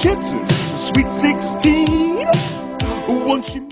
Jetson, Sweet 16. Won't you?